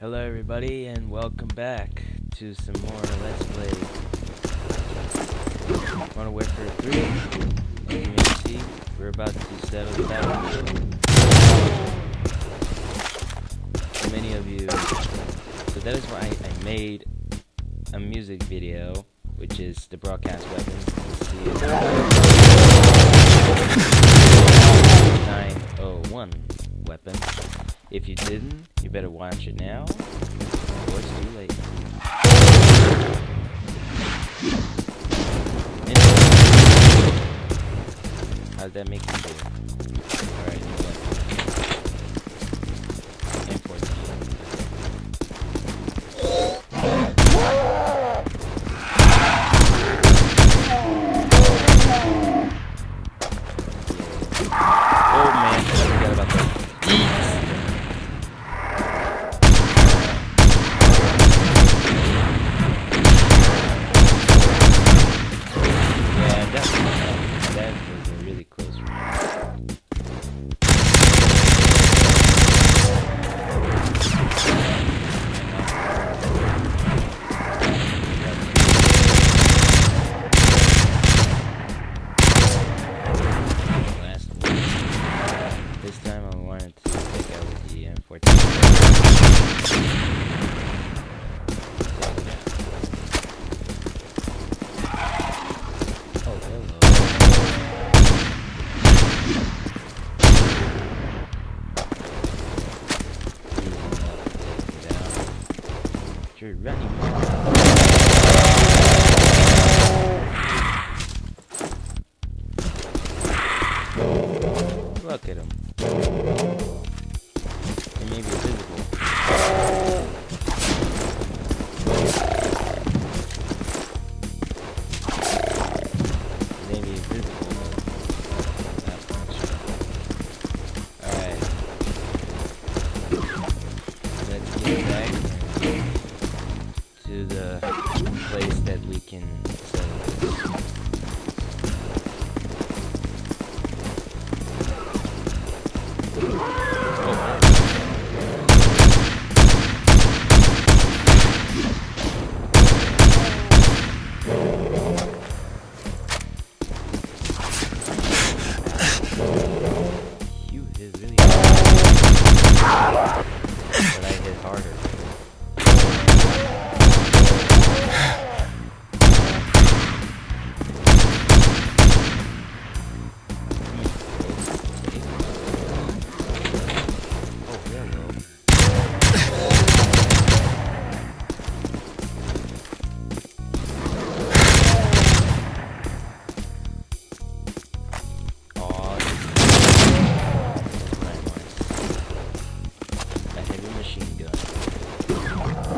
Hello everybody and welcome back to some more Let's Play Modern Warfare 3. As you may see, we're about to settle. So many of you... So that is why I, I made a music video, which is the broadcast weapon. You see it. 901 weapon. If you didn't, you better watch it now, or it's too late. Anyway, how'd that make you feel? Alright, running. Place that we can this. You really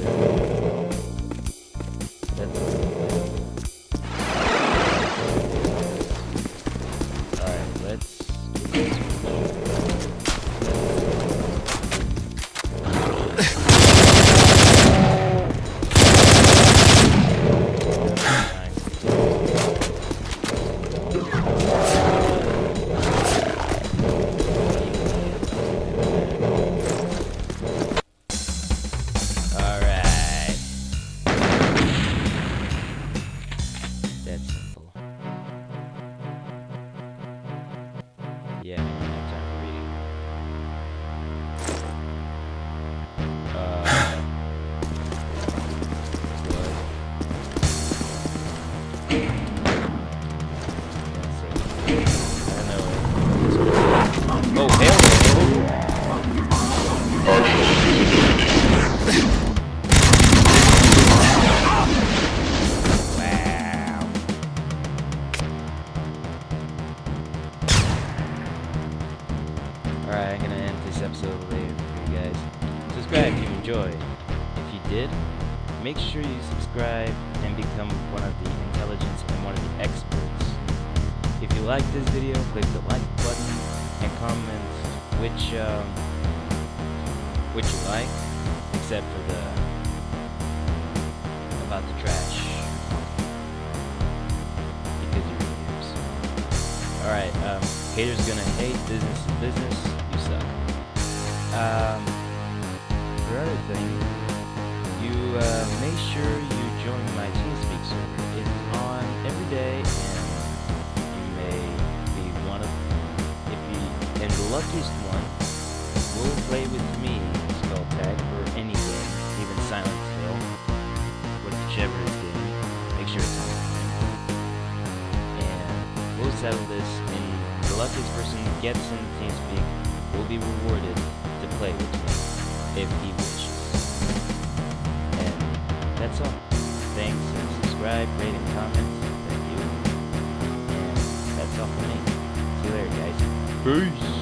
oh, for you guys. Subscribe if you enjoyed. If you did, make sure you subscribe and become one of the intelligence and one of the experts. If you like this video, click the like button and comment which um, which you like, except for the about the trash. Because you're reviews. Alright, um, haters gonna hate, business is business, you suck. Um, for other thing, you uh, make sure you join my TeamSpeak server. It's on every day, and you may be one of, if you, and the luckiest one will play with me, Skull Tag, or any game, even Silent Hill, whichever is game. Make sure it's on. And we'll settle this, and the luckiest person gets in TeamSpeak will be rewarded play with me, if he wishes. And that's all. Thanks, and subscribe, rate, and comment. Thank you. And that's all for me. See you later, guys. Peace.